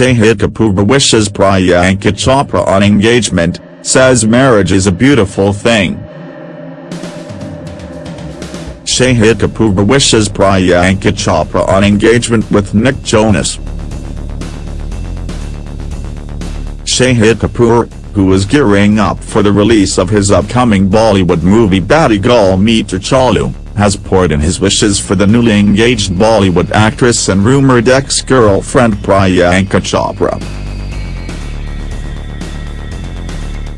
Shahid Kapoor wishes Priyanka Chopra on engagement, says marriage is a beautiful thing. Shahid Kapoor wishes Priyanka Chopra on engagement with Nick Jonas. Shahid Kapoor, who is gearing up for the release of his upcoming Bollywood movie Batti Gul Meter Chalu, has poured in his wishes for the newly engaged Bollywood actress and rumoured ex-girlfriend Priyanka Chopra.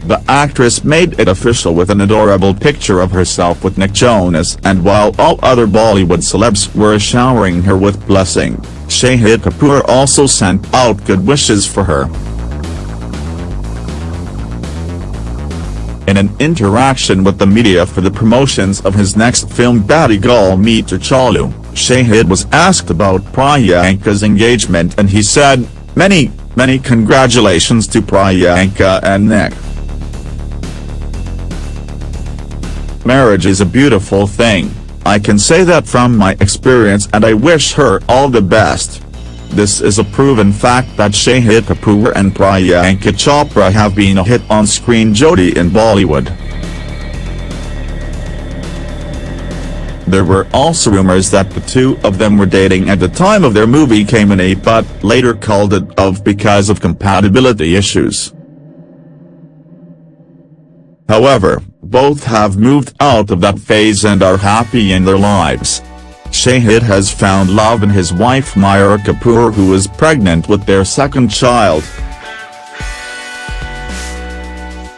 The actress made it official with an adorable picture of herself with Nick Jonas and while all other Bollywood celebs were showering her with blessing, Shahid Kapoor also sent out good wishes for her. In an interaction with the media for the promotions of his next film Batti Gul Meter Chalu, Shahid was asked about Priyanka's engagement and he said, Many, many congratulations to Priyanka and Nick. Marriage is a beautiful thing, I can say that from my experience and I wish her all the best. This is a proven fact that Shahid Kapoor and Priyanka Chopra have been a hit on-screen Jodi in Bollywood. There were also rumors that the two of them were dating at the time of their movie Kaminey but later called it off because of compatibility issues. However, both have moved out of that phase and are happy in their lives. Shahid has found love in his wife Mira Kapoor who is pregnant with their second child.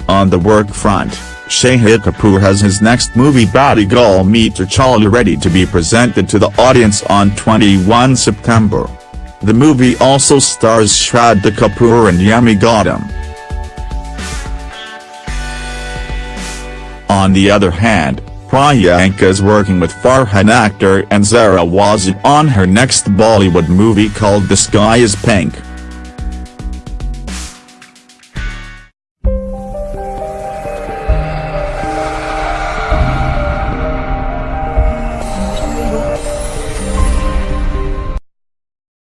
On the work front, Shahid Kapoor has his next movie Batti Gul Meter Chalu ready to be presented to the audience on 21 September. The movie also stars Shraddha Kapoor and Yami Gautam. On the other hand, Priyanka is working with Farhan Akhtar and Zaira Wasim on her next Bollywood movie called The Sky is Pink.